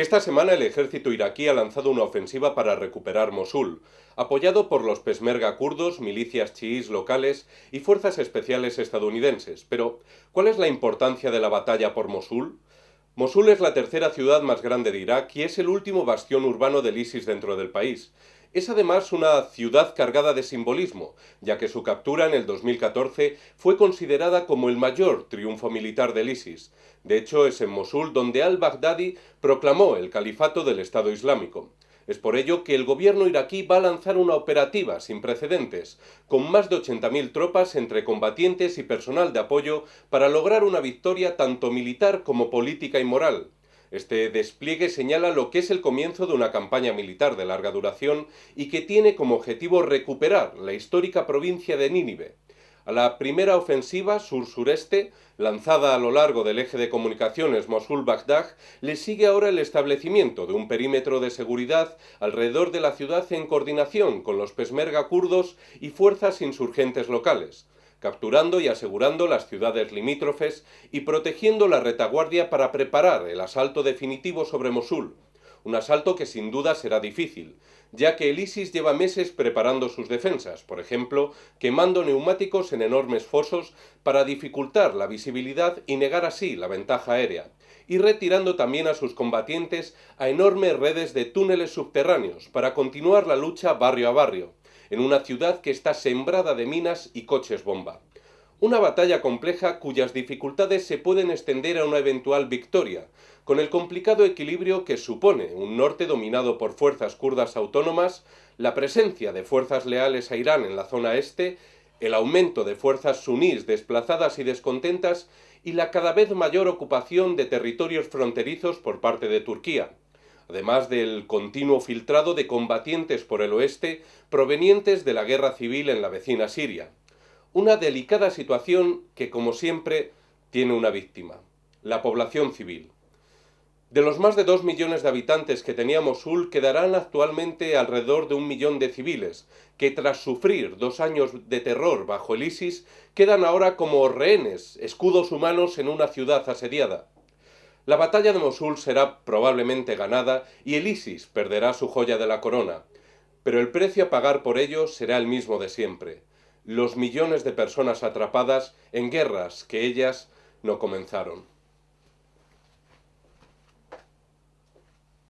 Esta semana el ejército iraquí ha lanzado una ofensiva para recuperar Mosul, apoyado por los pesmerga kurdos, milicias chiíes locales y fuerzas especiales estadounidenses. Pero, ¿cuál es la importancia de la batalla por Mosul? Mosul es la tercera ciudad más grande de Irak y es el último bastión urbano del ISIS dentro del país. Es además una ciudad cargada de simbolismo, ya que su captura en el 2014 fue considerada como el mayor triunfo militar del ISIS. De hecho, es en Mosul donde al-Baghdadi proclamó el califato del Estado Islámico. Es por ello que el gobierno iraquí va a lanzar una operativa sin precedentes, con más de 80.000 tropas entre combatientes y personal de apoyo para lograr una victoria tanto militar como política y moral. Este despliegue señala lo que es el comienzo de una campaña militar de larga duración y que tiene como objetivo recuperar la histórica provincia de Nínive. A la primera ofensiva sur-sureste, lanzada a lo largo del eje de comunicaciones Mosul-Baghdad, le sigue ahora el establecimiento de un perímetro de seguridad alrededor de la ciudad en coordinación con los pesmerga kurdos y fuerzas insurgentes locales capturando y asegurando las ciudades limítrofes y protegiendo la retaguardia para preparar el asalto definitivo sobre Mosul, un asalto que sin duda será difícil, ya que el ISIS lleva meses preparando sus defensas, por ejemplo, quemando neumáticos en enormes fosos para dificultar la visibilidad y negar así la ventaja aérea, y retirando también a sus combatientes a enormes redes de túneles subterráneos para continuar la lucha barrio a barrio, en una ciudad que está sembrada de minas y coches bomba. Una batalla compleja cuyas dificultades se pueden extender a una eventual victoria, con el complicado equilibrio que supone un norte dominado por fuerzas kurdas autónomas, la presencia de fuerzas leales a Irán en la zona este, el aumento de fuerzas sunís desplazadas y descontentas y la cada vez mayor ocupación de territorios fronterizos por parte de Turquía además del continuo filtrado de combatientes por el oeste provenientes de la guerra civil en la vecina Siria. Una delicada situación que, como siempre, tiene una víctima, la población civil. De los más de dos millones de habitantes que tenía Mosul, quedarán actualmente alrededor de un millón de civiles, que tras sufrir dos años de terror bajo el ISIS, quedan ahora como rehenes, escudos humanos en una ciudad asediada. La batalla de Mosul será probablemente ganada y el ISIS perderá su joya de la corona, pero el precio a pagar por ello será el mismo de siempre, los millones de personas atrapadas en guerras que ellas no comenzaron.